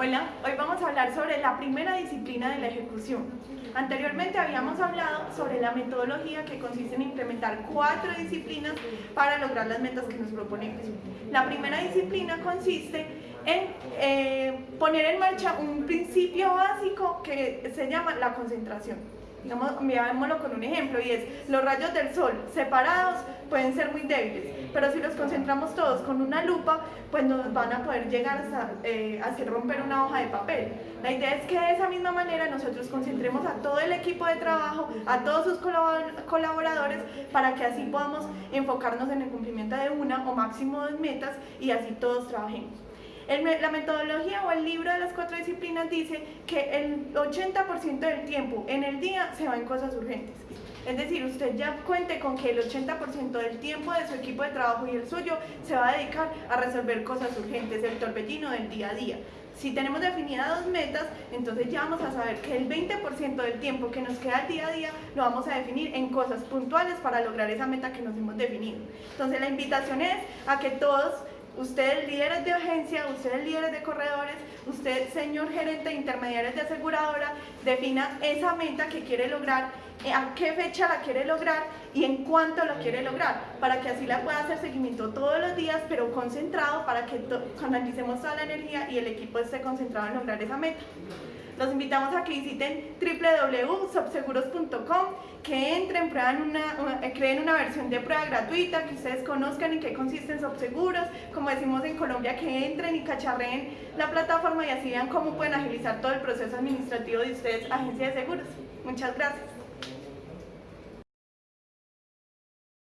Hola, hoy vamos a hablar sobre la primera disciplina de la ejecución. Anteriormente habíamos hablado sobre la metodología que consiste en implementar cuatro disciplinas para lograr las metas que nos proponemos. La primera disciplina consiste en eh, poner en marcha un principio básico que se llama la concentración. Digamos, veámoslo con un ejemplo y es los rayos del sol separados pueden ser muy débiles, pero si los concentramos todos con una lupa, pues nos van a poder llegar a eh, hacer romper una hoja de papel. La idea es que de esa misma manera nosotros concentremos a todo el equipo de trabajo, a todos sus colaboradores, para que así podamos enfocarnos en el cumplimiento de una o máximo dos metas y así todos trabajemos la metodología o el libro de las cuatro disciplinas dice que el 80% del tiempo en el día se va en cosas urgentes. Es decir, usted ya cuente con que el 80% del tiempo de su equipo de trabajo y el suyo se va a dedicar a resolver cosas urgentes, el torbellino del día a día. Si tenemos definidas dos metas, entonces ya vamos a saber que el 20% del tiempo que nos queda al día a día lo vamos a definir en cosas puntuales para lograr esa meta que nos hemos definido. Entonces la invitación es a que todos Ustedes líderes de agencia, ustedes líderes de corredores, usted señor gerente de intermediarios de aseguradora, defina esa meta que quiere lograr, eh, a qué fecha la quiere lograr y en cuánto la quiere lograr, para que así la pueda hacer seguimiento todos los días, pero concentrado para que canalicemos toda la energía y el equipo esté concentrado en lograr esa meta. Los invitamos a que visiten www.subseguros.com, que entren, prueban una, eh, creen una versión de prueba gratuita, que ustedes conozcan en qué consisten Subseguros, como decimos en Colombia, que entren y cacharreen la plataforma y así vean cómo pueden agilizar todo el proceso administrativo de ustedes, agencia de seguros. Muchas gracias.